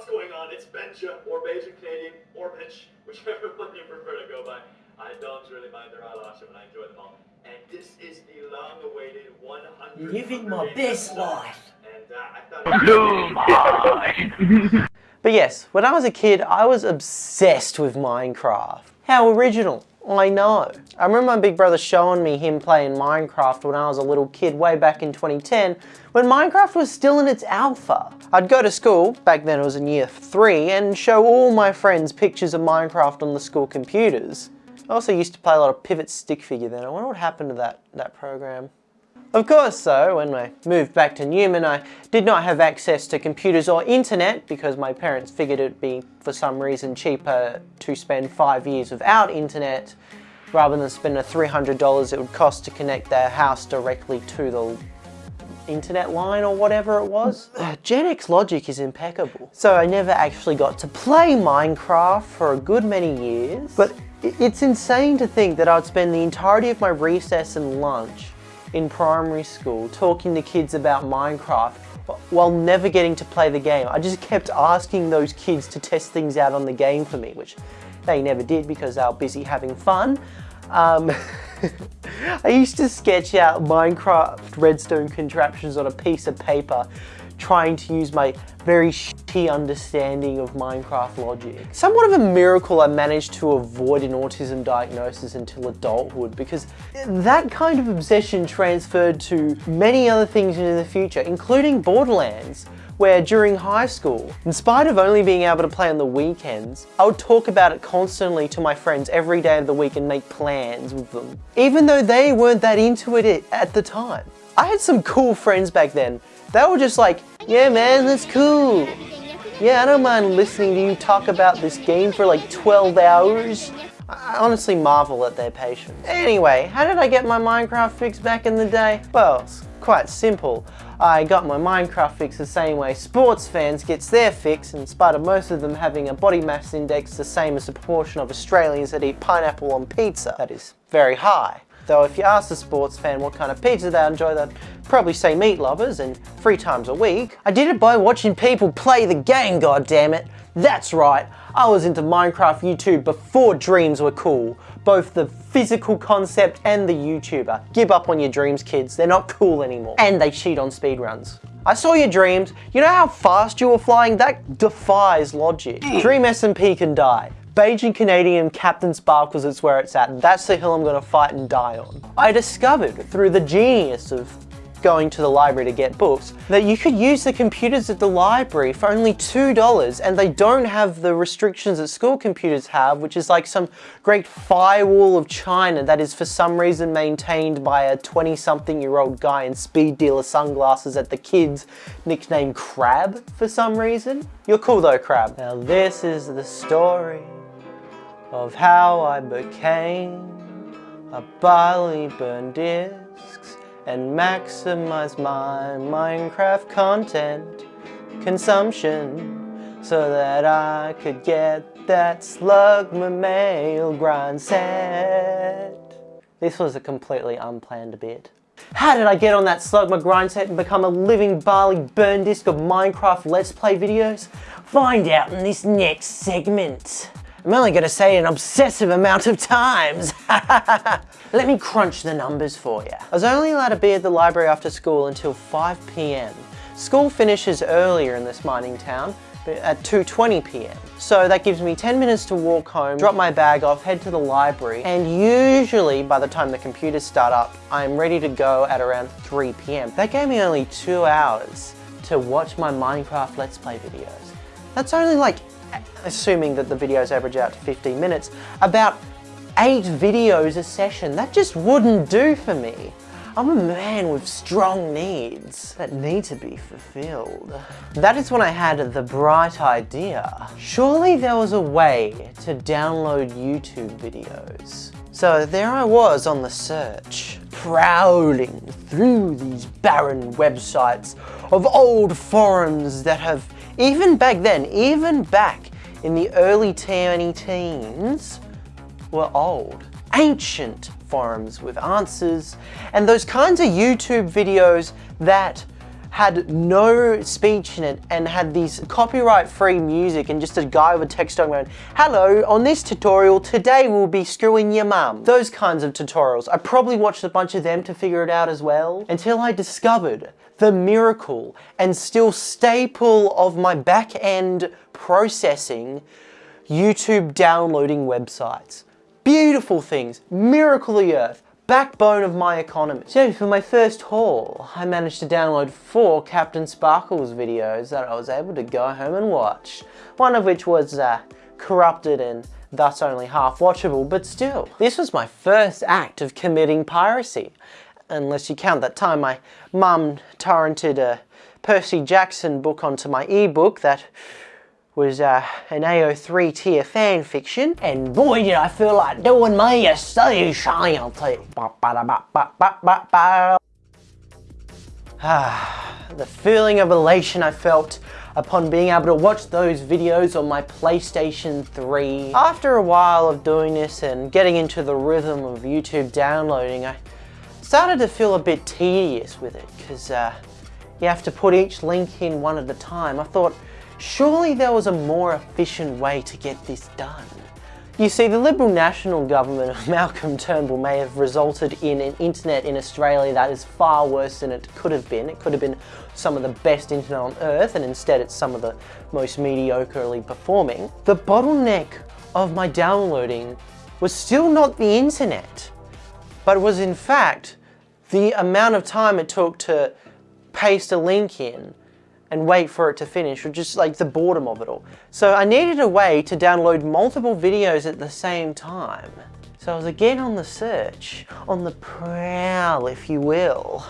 what's going on? It's Benja, or Beijing Canadian, or Bench, whichever one you prefer to go by. I don't really mind their eyelashes and I enjoy them all. And this is the long-awaited 100 Living my best life. And uh, I thought... But yes, when I was a kid, I was obsessed with Minecraft. How original. I know. I remember my big brother showing me him playing Minecraft when I was a little kid way back in 2010 when Minecraft was still in its alpha. I'd go to school, back then it was in year 3, and show all my friends pictures of Minecraft on the school computers. I also used to play a lot of Pivot Stick Figure then. I wonder what happened to that, that program. Of course though, when I moved back to Newman, I did not have access to computers or internet because my parents figured it'd be, for some reason, cheaper to spend five years without internet rather than spend the $300 it would cost to connect their house directly to the internet line or whatever it was. Gen X logic is impeccable. So I never actually got to play Minecraft for a good many years, but it's insane to think that I'd spend the entirety of my recess and lunch in primary school talking to kids about Minecraft while never getting to play the game. I just kept asking those kids to test things out on the game for me, which they never did because they were busy having fun. Um, I used to sketch out Minecraft redstone contraptions on a piece of paper trying to use my very shitty understanding of Minecraft logic. Somewhat of a miracle I managed to avoid an autism diagnosis until adulthood because that kind of obsession transferred to many other things in the future, including Borderlands, where during high school, in spite of only being able to play on the weekends, I would talk about it constantly to my friends every day of the week and make plans with them, even though they weren't that into it at the time. I had some cool friends back then. They were just like, yeah man, that's cool. Yeah, I don't mind listening to you talk about this game for like 12 hours. I honestly marvel at their patience. Anyway, how did I get my Minecraft fix back in the day? Well, it's quite simple. I got my Minecraft fix the same way sports fans gets their fix in spite of most of them having a body mass index the same as the proportion of Australians that eat pineapple on pizza. That is very high. Though if you ask a sports fan what kind of pizza they enjoy, they'd probably say meat lovers and three times a week. I did it by watching people play the game, goddammit. That's right, I was into Minecraft YouTube before dreams were cool. Both the physical concept and the YouTuber. Give up on your dreams, kids. They're not cool anymore. And they cheat on speedruns. I saw your dreams. You know how fast you were flying? That defies logic. Hmm. Dream SMP can die. Beijing Canadian Captain Sparkles is where it's at. That's the hill I'm gonna fight and die on. I discovered through the genius of going to the library to get books, that you could use the computers at the library for only $2 and they don't have the restrictions that school computers have, which is like some great firewall of China that is for some reason maintained by a 20 something year old guy in speed dealer sunglasses at the kids nicknamed Crab for some reason. You're cool though, Crab. Now this is the story of how I became a barley burn discs and maximize my Minecraft content consumption so that I could get that Slugma mail grind set. This was a completely unplanned bit. How did I get on that Slugma grind set and become a living barley burn disc of Minecraft Let's Play videos? Find out in this next segment. I'm only to say an obsessive amount of times. Let me crunch the numbers for you. I was only allowed to be at the library after school until 5 p.m. School finishes earlier in this mining town at 2.20 p.m. So that gives me 10 minutes to walk home, drop my bag off, head to the library, and usually by the time the computers start up, I'm ready to go at around 3 p.m. That gave me only two hours to watch my Minecraft Let's Play videos. That's only like assuming that the videos average out to 15 minutes, about eight videos a session. That just wouldn't do for me. I'm a man with strong needs that need to be fulfilled. That is when I had the bright idea. Surely there was a way to download YouTube videos. So there I was on the search, prowling through these barren websites of old forums that have, even back then, even back in the early 2010s were old, ancient forums with answers and those kinds of YouTube videos that had no speech in it and had these copyright free music and just a guy with a text on going, hello, on this tutorial today we'll be screwing your mum. Those kinds of tutorials. I probably watched a bunch of them to figure it out as well until I discovered the miracle and still staple of my back end processing, YouTube downloading websites. Beautiful things, miracle of the earth, backbone of my economy. So for my first haul, I managed to download four Captain Sparkles videos that I was able to go home and watch. One of which was uh, corrupted and thus only half watchable, but still. This was my first act of committing piracy unless you count that time my mum torrented a Percy Jackson book onto my ebook that was uh, an AO3 tier fan fiction, and boy did I feel like doing me a specialty. Ah, the feeling of elation I felt upon being able to watch those videos on my PlayStation 3. After a while of doing this and getting into the rhythm of YouTube downloading, I started to feel a bit tedious with it because uh, you have to put each link in one at a time. I thought, surely there was a more efficient way to get this done. You see, the Liberal National Government of Malcolm Turnbull may have resulted in an internet in Australia that is far worse than it could have been. It could have been some of the best internet on earth and instead it's some of the most mediocrely performing. The bottleneck of my downloading was still not the internet, but was in fact the amount of time it took to paste a link in and wait for it to finish, or just like the boredom of it all. So I needed a way to download multiple videos at the same time. So I was again on the search, on the prowl, if you will.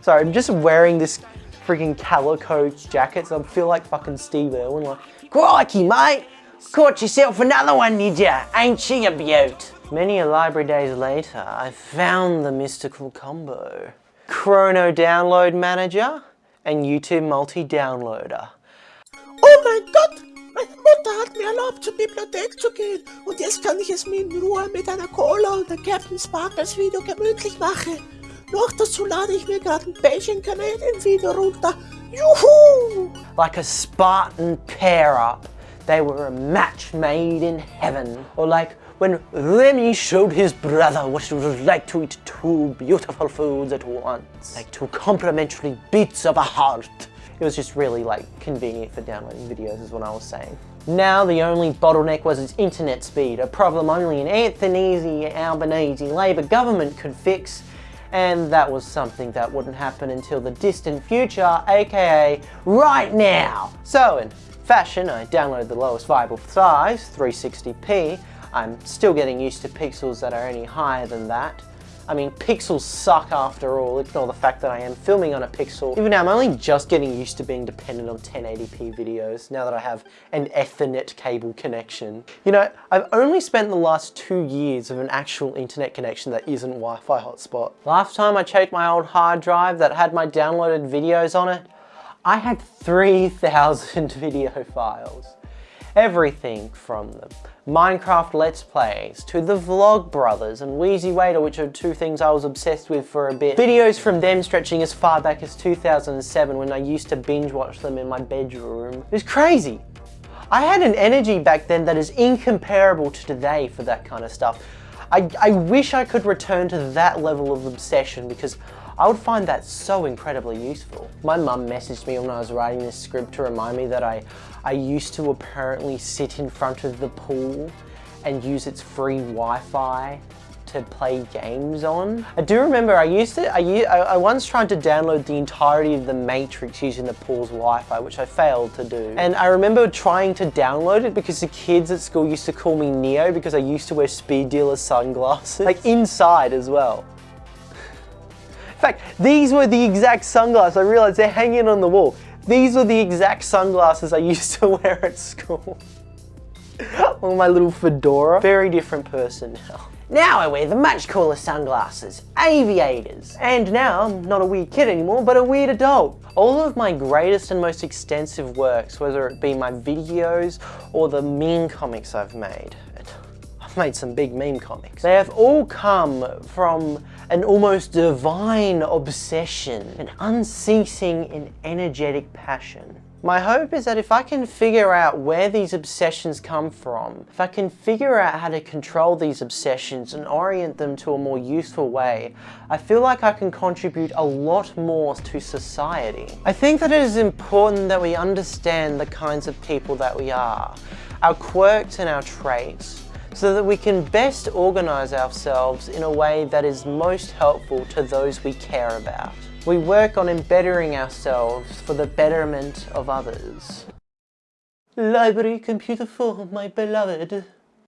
Sorry, I'm just wearing this freaking calico jacket, so I feel like fucking Steve Irwin, like, crikey, mate, caught yourself another one, did ya? Ain't she a beaut? Many a library days later, I found the mystical combo. Chrono Download Manager and YouTube Multi-Downloader. Oh mein Gott! Meine Mutter hat mir erlaubt, zur Bibliothek zu gehen. Und jetzt kann ich es mir in Ruhe mit einer Cola und einem Captain Sparkles Video gemütlich machen. Noch dazu lade ich mir gerade ein Belgian Canadian Video runter. Juhu! Like a Spartan pair-up. They were a match made in heaven. Or like when Remy showed his brother what it was like to eat two beautiful foods at once. Like two complementary beats of a heart. It was just really like convenient for downloading videos is what I was saying. Now the only bottleneck was its internet speed, a problem only an Anthony Albanese Labour government could fix and that was something that wouldn't happen until the distant future, aka right now. So in fashion, I downloaded the lowest viable size, 360p, I'm still getting used to pixels that are any higher than that. I mean, pixels suck after all, ignore the fact that I am filming on a pixel. Even now, I'm only just getting used to being dependent on 1080p videos now that I have an Ethernet cable connection. You know, I've only spent the last two years of an actual internet connection that isn't Wi-Fi hotspot. Last time I checked my old hard drive that had my downloaded videos on it, I had 3,000 video files. Everything from the Minecraft Let's Plays, to the Vlogbrothers and Wheezy Waiter, which are two things I was obsessed with for a bit. Videos from them stretching as far back as 2007 when I used to binge watch them in my bedroom. It was crazy. I had an energy back then that is incomparable to today for that kind of stuff. I, I wish I could return to that level of obsession because I would find that so incredibly useful. My mum messaged me when I was writing this script to remind me that I, I used to apparently sit in front of the pool and use its free Wi-Fi to play games on. I do remember I used to, I, I once tried to download the entirety of The Matrix using the pool's Wi-Fi, which I failed to do. And I remember trying to download it because the kids at school used to call me Neo because I used to wear speed dealer sunglasses, like inside as well fact, these were the exact sunglasses. I realized they're hanging on the wall. These were the exact sunglasses I used to wear at school. On my little fedora. Very different person now. Now I wear the much cooler sunglasses, aviators. And now I'm not a weird kid anymore, but a weird adult. All of my greatest and most extensive works, whether it be my videos or the meme comics I've made, I've made some big meme comics. They have all come from an almost divine obsession, an unceasing and energetic passion. My hope is that if I can figure out where these obsessions come from, if I can figure out how to control these obsessions and orient them to a more useful way, I feel like I can contribute a lot more to society. I think that it is important that we understand the kinds of people that we are, our quirks and our traits, so that we can best organize ourselves in a way that is most helpful to those we care about. We work on embettering ourselves for the betterment of others. Library computer for my beloved.